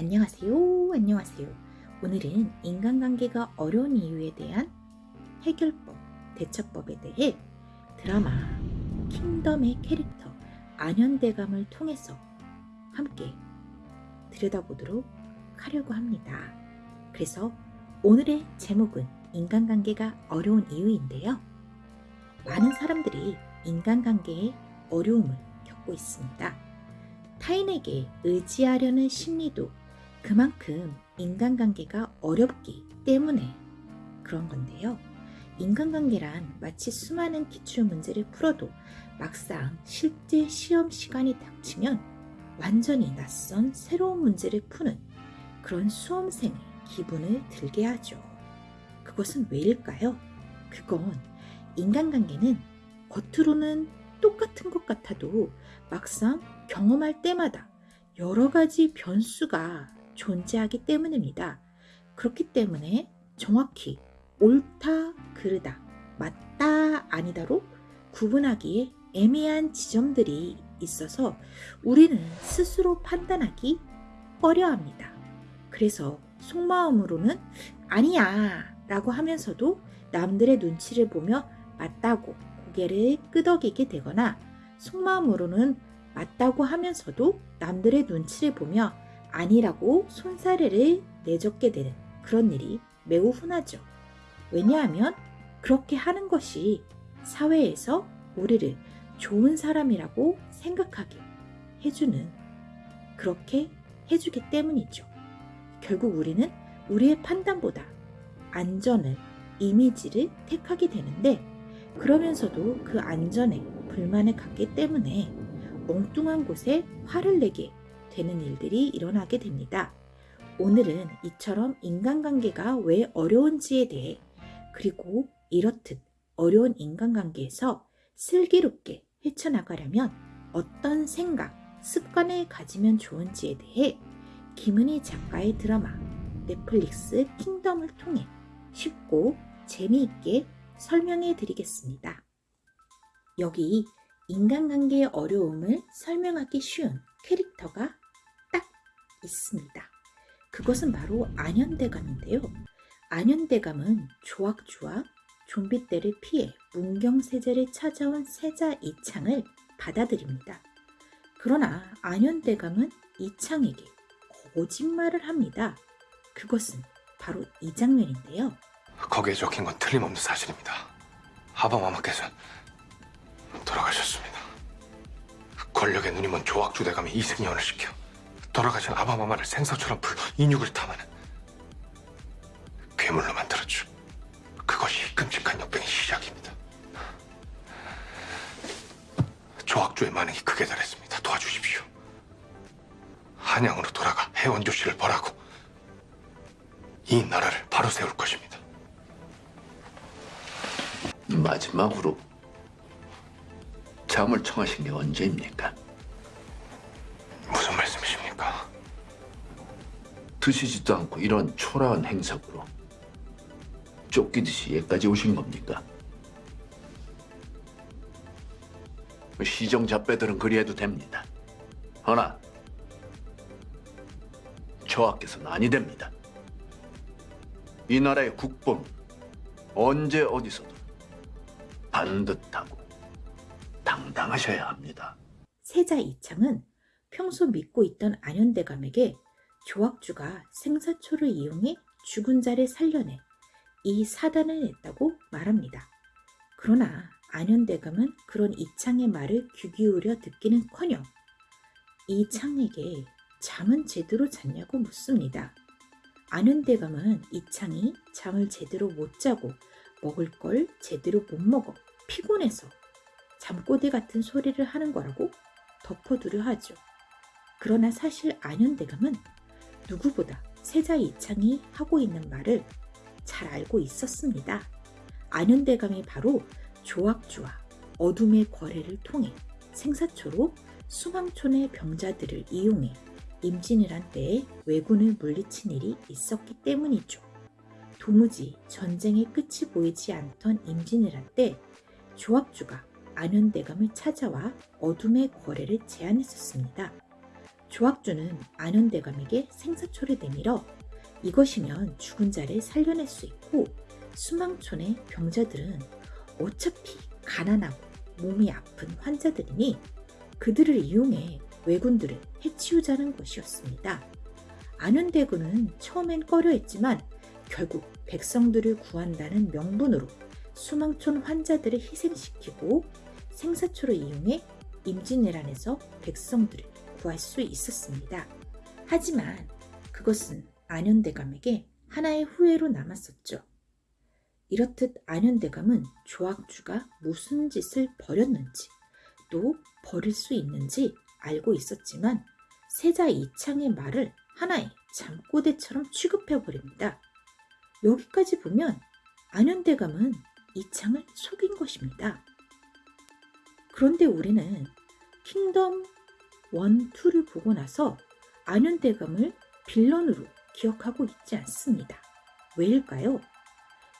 안녕하세요. 안녕하세요. 오늘은 인간관계가 어려운 이유에 대한 해결법, 대처법에 대해 드라마 킹덤의 캐릭터 안현대감을 통해서 함께 들여다보도록 하려고 합니다. 그래서 오늘의 제목은 인간관계가 어려운 이유인데요. 많은 사람들이 인간관계에 어려움을 겪고 있습니다. 타인에게 의지하려는 심리도 그만큼 인간관계가 어렵기 때문에 그런 건데요. 인간관계란 마치 수많은 기출 문제를 풀어도 막상 실제 시험 시간이 닥치면 완전히 낯선 새로운 문제를 푸는 그런 수험생의 기분을 들게 하죠. 그것은 왜일까요? 그건 인간관계는 겉으로는 똑같은 것 같아도 막상 경험할 때마다 여러 가지 변수가 존재하기 때문입니다. 그렇기 때문에 정확히 옳다, 그르다, 맞다, 아니다로 구분하기에 애매한 지점들이 있어서 우리는 스스로 판단하기 어려 합니다. 그래서 속마음으로는 아니야 라고 하면서도 남들의 눈치를 보며 맞다고 고개를 끄덕이게 되거나 속마음으로는 맞다고 하면서도 남들의 눈치를 보며 아니라고 손사래를 내젓게 되는 그런 일이 매우 흔하죠. 왜냐하면 그렇게 하는 것이 사회에서 우리를 좋은 사람이라고 생각하게 해주는 그렇게 해주기 때문이죠. 결국 우리는 우리의 판단보다 안전을 이미지를 택하게 되는데 그러면서도 그 안전에 불만을 갖기 때문에 엉뚱한 곳에 화를 내게 되는 일들이 일어나게 됩니다. 오늘은 이처럼 인간관계가 왜 어려운지에 대해 그리고 이렇듯 어려운 인간관계에서 슬기롭게 헤쳐나가려면 어떤 생각, 습관을 가지면 좋은지에 대해 김은희 작가의 드라마 넷플릭스 킹덤을 통해 쉽고 재미있게 설명해 드리겠습니다. 여기 인간관계의 어려움을 설명하기 쉬운 캐릭터가 딱 있습니다. 그것은 바로 안현대감인데요. 안현대감은 조악주와 좀비 떼를 피해 문경세제를 찾아온 세자 이창을 받아들입니다. 그러나 안현대감은 이창에게 거짓말을 합니다. 그것은 바로 이 장면인데요. 거기에 적힌 건 틀림없는 사실입니다. 하바마마께서 돌아가셨습니다. 권력의 눈이 먼 조악주 대감이 이승연을 시켜 돌아가신 아바마마를 생사처럼 불러 인육을 탐하는 괴물로 만들었죠. 그것이 끔찍한 역병의 시작입니다. 조악주의 만행이 극에 달했습니다. 도와주십시오. 한양으로 돌아가 해원조 씨를 벌하고 이 나라를 바로 세울 것입니다. 마지막으로 잠을 청하신 게 언제입니까? 드시지도 않고 이런 초라한 행석으로 쫓기듯이 여기까지 오신 겁니까? 시정 잡배들은 그리해도 됩니다. 허나 저하께서는 아니 됩니다. 이 나라의 국보는 언제 어디서든 반듯하고 당당하셔야 합니다. 세자 이창은 평소 믿고 있던 안현대감에게 조악주가 생사초를 이용해 죽은 자를 살려내 이 사단을 냈다고 말합니다. 그러나 안현대감은 그런 이창의 말을 귀 기울여 듣기는커녕 이창에게 잠은 제대로 잤냐고 묻습니다. 안현대감은 이창이 잠을 제대로 못 자고 먹을 걸 제대로 못 먹어 피곤해서 잠꼬대 같은 소리를 하는 거라고 덮어두려 하죠. 그러나 사실 안현대감은 누구보다 세자 이창이 하고 있는 말을 잘 알고 있었습니다. 안현대감이 바로 조악주와 어둠의 거래를 통해 생사초로 수망촌의 병자들을 이용해 임진을 한 때에 왜군을 물리친 일이 있었기 때문이죠. 도무지 전쟁의 끝이 보이지 않던 임진을 한 때 조합주가 안현대감을 찾아와 어둠의 거래를 제안했었습니다. 조학주는 안현대감에게 생사초를 내밀어 이것이면 죽은 자를 살려낼 수 있고 수망촌의 병자들은 어차피 가난하고 몸이 아픈 환자들이니 그들을 이용해 왜군들을 해치우자는 것이었습니다. 안현대군은 처음엔 꺼려했지만 결국 백성들을 구한다는 명분으로 수망촌 환자들을 희생시키고 생사초를 이용해 임진왜란에서 백성들을 구할 수 있었습니다. 하지만 그것은 안현대감에게 하나의 후회로 남았었죠. 이렇듯 안현대감은 조학주가 무슨 짓을 벌였는지 또 벌일 수 있는지 알고 있었지만 세자 이창의 말을 하나의 잠꼬대처럼 취급해버립니다. 여기까지 보면 안현대감은 이창을 속인 것입니다. 그런데 우리는 킹덤 1, 2를 보고 나서 안현대감을 빌런으로 기억하고 있지 않습니다. 왜일까요?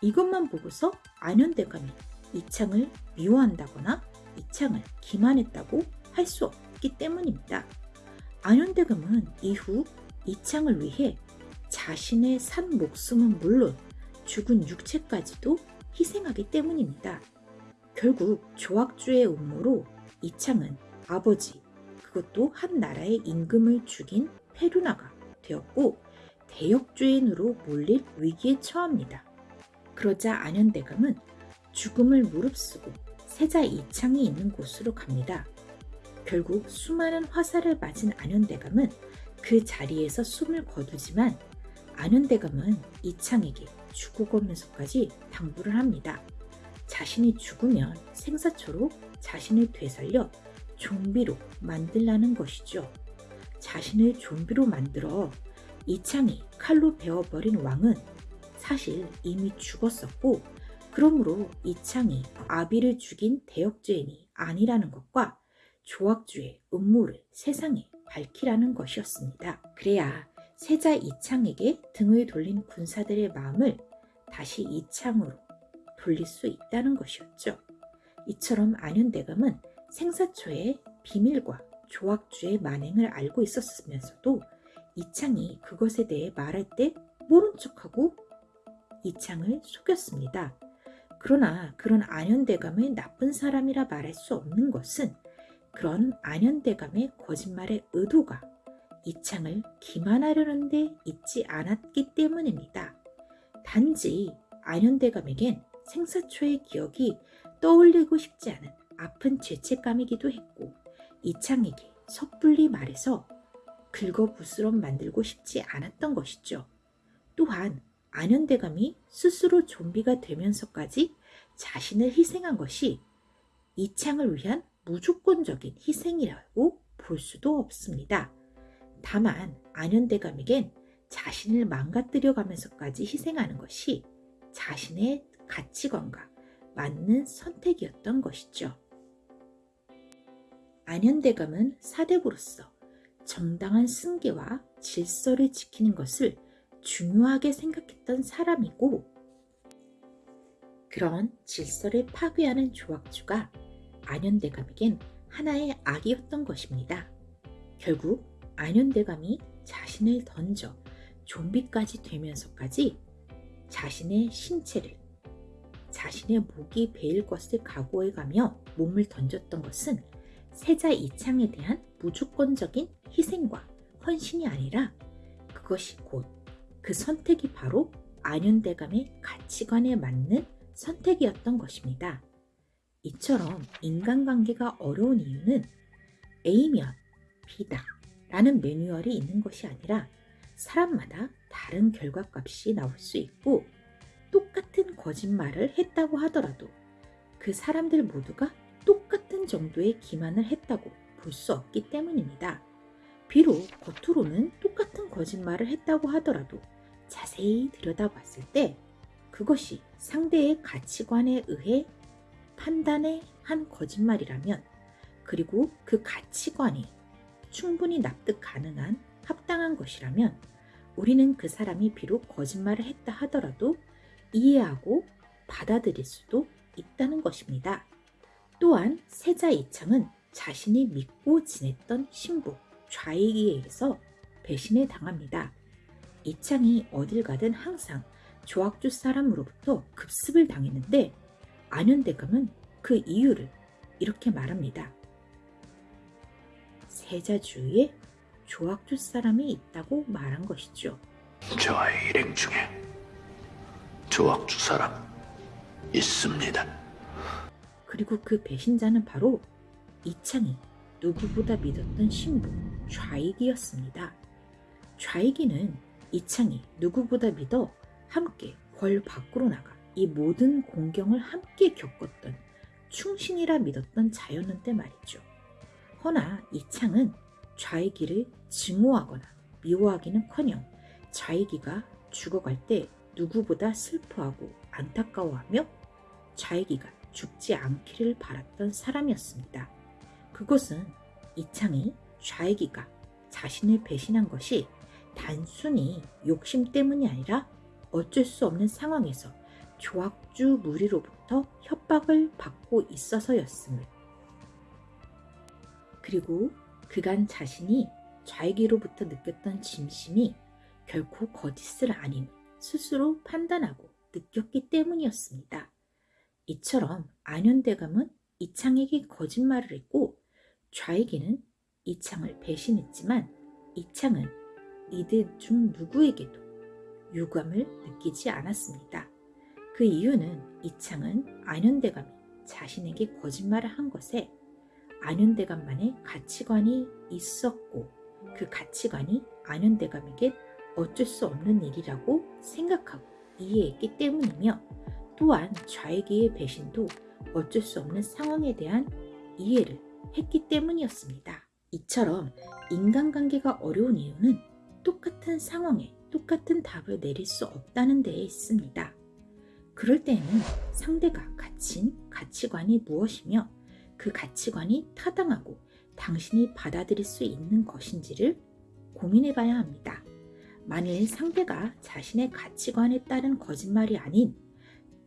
이것만 보고서 안현대감이 이창을 미워한다거나 이창을 기만했다고 할 수 없기 때문입니다. 안현대감은 이후 이창을 위해 자신의 산 목숨은 물론 죽은 육체까지도 희생하기 때문입니다. 결국 조학주의 음모로 이창은 아버지 그것도 한 나라의 임금을 죽인 페루나가 되었고 대역죄인으로 몰릴 위기에 처합니다. 그러자 안현대감은 죽음을 무릅쓰고 세자 이창이 있는 곳으로 갑니다. 결국 수많은 화살을 맞은 안현대감은 그 자리에서 숨을 거두지만 안현대감은 이창에게 죽어가면서까지 당부를 합니다. 자신이 죽으면 생사초로 자신을 되살려 좀비로 만들라는 것이죠. 자신을 좀비로 만들어 이창이 칼로 베어버린 왕은 사실 이미 죽었었고 그러므로 이창이 아비를 죽인 대역죄인이 아니라는 것과 조학주의 음모를 세상에 밝히라는 것이었습니다. 그래야 세자 이창에게 등을 돌린 군사들의 마음을 다시 이창으로 돌릴 수 있다는 것이었죠. 이처럼 안현대감은 생사초의 비밀과 조학주의 만행을 알고 있었으면서도 이창이 그것에 대해 말할 때 모른 척하고 이창을 속였습니다. 그러나 그런 안현대감을 나쁜 사람이라 말할 수 없는 것은 그런 안현대감의 거짓말의 의도가 이창을 기만하려는 데 있지 않았기 때문입니다. 단지 안현대감에겐 생사초의 기억이 떠올리고 싶지 않은 아픈 죄책감이기도 했고 이창에게 섣불리 말해서 긁어부스럼 만들고 싶지 않았던 것이죠. 또한 안현대감이 스스로 좀비가 되면서까지 자신을 희생한 것이 이창을 위한 무조건적인 희생이라고 볼 수도 없습니다. 다만 안현대감에겐 자신을 망가뜨려 가면서까지 희생하는 것이 자신의 가치관과 맞는 선택이었던 것이죠. 안현대감은 사대부로서 정당한 승계와 질서를 지키는 것을 중요하게 생각했던 사람이고 그런 질서를 파괴하는 조학주가 안현대감에겐 하나의 악이었던 것입니다. 결국 안현대감이 자신을 던져 좀비까지 되면서까지 자신의 신체를 자신의 목이 베일 것을 각오해가며 몸을 던졌던 것은 세자 이창에 대한 무조건적인 희생과 헌신이 아니라 그것이 곧 그 선택이 바로 안현대감의 가치관에 맞는 선택이었던 것입니다. 이처럼 인간관계가 어려운 이유는 A면 B다 라는 매뉴얼이 있는 것이 아니라 사람마다 다른 결과값이 나올 수 있고 똑같은 거짓말을 했다고 하더라도 그 사람들 모두가 똑같은 정도의 기만을 했다고 볼 수 없기 때문입니다. 비록 겉으로는 똑같은 거짓말을 했다고 하더라도 자세히 들여다봤을 때 그것이 상대의 가치관에 의해 판단의 한 거짓말이라면 그리고 그 가치관이 충분히 납득 가능한 합당한 것이라면 우리는 그 사람이 비록 거짓말을 했다 하더라도 이해하고 받아들일 수도 있다는 것입니다. 또한 세자 이창은 자신이 믿고 지냈던 신부 좌익이에 의해서 배신에 당합니다. 이창이 어딜 가든 항상 조학주 사람으로부터 급습을 당했는데 안현대감은 그 이유를 이렇게 말합니다. 세자 주위에 조학주 사람이 있다고 말한 것이죠. 저의 일행 중에 조학주 사람 있습니다. 그리고 그 배신자는 바로 이창이 누구보다 믿었던 신부 좌익이었습니다. 좌익이는 이창이 누구보다 믿어 함께 궐 밖으로 나가 이 모든 공경을 함께 겪었던 충신이라 믿었던 자였는데 말이죠. 허나 이창은 좌익이를 증오하거나 미워하기는커녕 좌익이가 죽어갈 때 누구보다 슬퍼하고 안타까워하며 좌익이가 죽지 않기를 바랐던 사람이었습니다. 그것은 이창이 좌익이가 자신을 배신한 것이 단순히 욕심 때문이 아니라 어쩔 수 없는 상황에서 조학주 무리로부터 협박을 받고 있어서였음을 그리고 그간 자신이 좌익이로부터 느꼈던 짐심이 결코 거짓을 아님 스스로 판단하고 느꼈기 때문이었습니다. 이처럼 안현대감은 이창에게 거짓말을 했고 좌익이는 이창을 배신했지만 이창은 이들 중 누구에게도 유감을 느끼지 않았습니다. 그 이유는 이창은 안현대감이 자신에게 거짓말을 한 것에 안현대감만의 가치관이 있었고 그 가치관이 안현대감에게 어쩔 수 없는 일이라고 생각하고 이해했기 때문이며 또한 좌익의 배신도 어쩔 수 없는 상황에 대한 이해를 했기 때문이었습니다. 이처럼 인간관계가 어려운 이유는 똑같은 상황에 똑같은 답을 내릴 수 없다는 데에 있습니다. 그럴 때에는 상대가 가진 가치관이 무엇이며 그 가치관이 타당하고 당신이 받아들일 수 있는 것인지를 고민해 봐야 합니다. 만일 상대가 자신의 가치관에 따른 거짓말이 아닌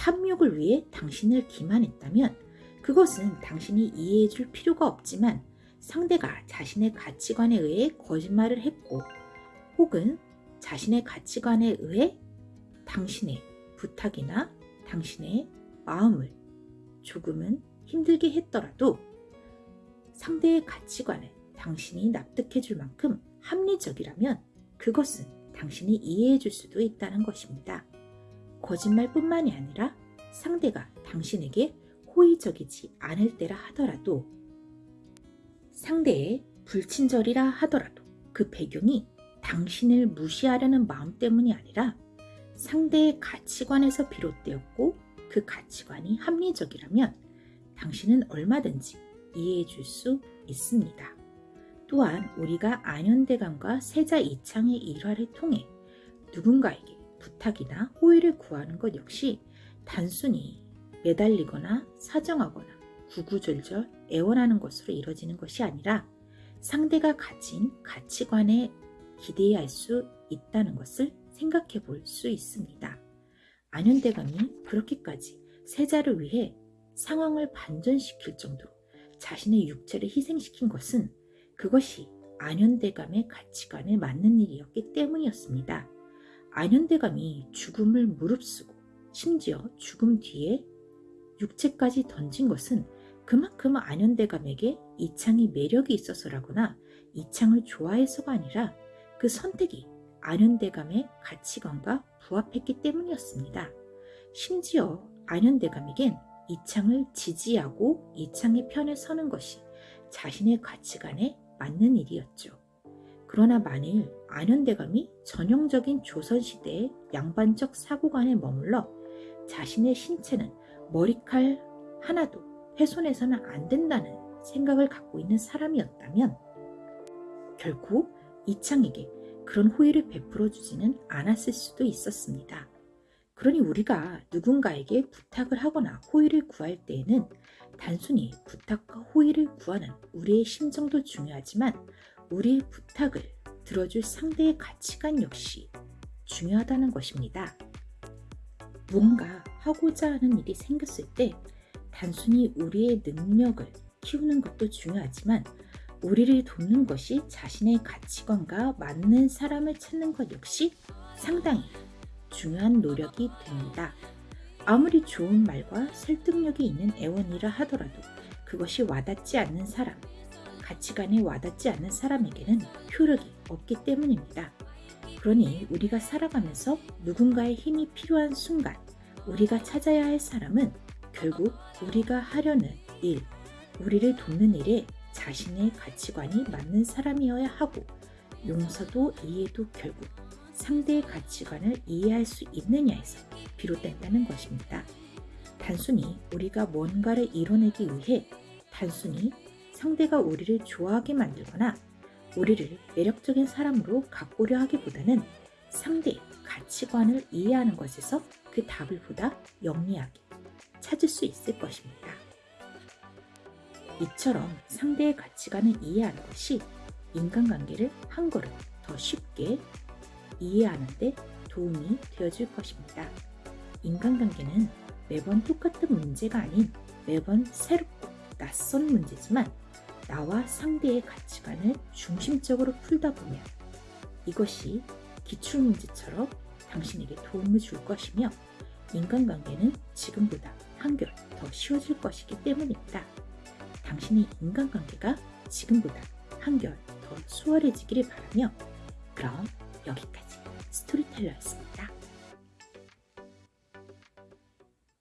탐욕을 위해 당신을 기만했다면 그것은 당신이 이해해 줄 필요가 없지만 상대가 자신의 가치관에 의해 거짓말을 했고 혹은 자신의 가치관에 의해 당신의 부탁이나 당신의 마음을 조금은 힘들게 했더라도 상대의 가치관을 당신이 납득해 줄 만큼 합리적이라면 그것은 당신이 이해해 줄 수도 있다는 것입니다. 거짓말뿐만이 아니라 상대가 당신에게 호의적이지 않을 때라 하더라도 상대의 불친절이라 하더라도 그 배경이 당신을 무시하려는 마음 때문이 아니라 상대의 가치관에서 비롯되었고 그 가치관이 합리적이라면 당신은 얼마든지 이해해 줄 수 있습니다. 또한 우리가 안현대감과 세자 이창의 일화를 통해 누군가에게 부탁이나 호의를 구하는 것 역시 단순히 매달리거나 사정하거나 구구절절 애원하는 것으로 이뤄지는 것이 아니라 상대가 가진 가치관에 기대해야 할수 있다는 것을 생각해 볼 수 있습니다. 안현대감이 그렇게까지 세자를 위해 상황을 반전시킬 정도로 자신의 육체를 희생시킨 것은 그것이 안현대감의 가치관에 맞는 일이었기 때문이었습니다. 안현대감이 죽음을 무릅쓰고 심지어 죽음 뒤에 육체까지 던진 것은 그만큼 안현대감에게 이창이 매력이 있어서라거나 이창을 좋아해서가 아니라 그 선택이 안현대감의 가치관과 부합했기 때문이었습니다. 심지어 안현대감에겐 이창을 지지하고 이창의 편에 서는 것이 자신의 가치관에 맞는 일이었죠. 그러나 만일 안현대감이 전형적인 조선시대의 양반적 사고관에 머물러 자신의 신체는 머리칼 하나도 훼손해서는 안 된다는 생각을 갖고 있는 사람이었다면 결국 이창에게 그런 호의를 베풀어 주지는 않았을 수도 있었습니다. 그러니 우리가 누군가에게 부탁을 하거나 호의를 구할 때에는 단순히 부탁과 호의를 구하는 우리의 심정도 중요하지만 우리의 부탁을 들어줄 상대의 가치관 역시 중요하다는 것입니다. 무언가 하고자 하는 일이 생겼을 때 단순히 우리의 능력을 키우는 것도 중요하지만 우리를 돕는 것이 자신의 가치관과 맞는 사람을 찾는 것 역시 상당히 중요한 노력이 됩니다. 아무리 좋은 말과 설득력이 있는 애원이라 하더라도 그것이 와닿지 않는 사람, 가치관에 와닿지 않는 사람에게는 효력이 없기 때문입니다. 그러니 우리가 살아가면서 누군가의 힘이 필요한 순간 우리가 찾아야 할 사람은 결국 우리가 하려는 일, 우리를 돕는 일에 자신의 가치관이 맞는 사람이어야 하고 용서도 이해도 결국 상대의 가치관을 이해할 수 있느냐에서 비롯된다는 것입니다. 단순히 우리가 뭔가를 이뤄내기 위해 단순히 상대가 우리를 좋아하게 만들거나 우리를 매력적인 사람으로 가꾸려 하기보다는 상대의 가치관을 이해하는 것에서 그 답을 보다 영리하게 찾을 수 있을 것입니다. 이처럼 상대의 가치관을 이해하는 것이 인간관계를 한 걸음 더 쉽게 이해하는 데 도움이 되어줄 것입니다. 인간관계는 매번 똑같은 문제가 아닌 매번 새롭고 낯선 문제지만 나와 상대의 가치관을 중심적으로 풀다 보면 이것이 기출문제처럼 당신에게 도움을 줄 것이며 인간관계는 지금보다 한결 더 쉬워질 것이기 때문입니다. 당신의 인간관계가 지금보다 한결 더 수월해지기를 바라며 그럼 여기까지 스토리텔러였습니다.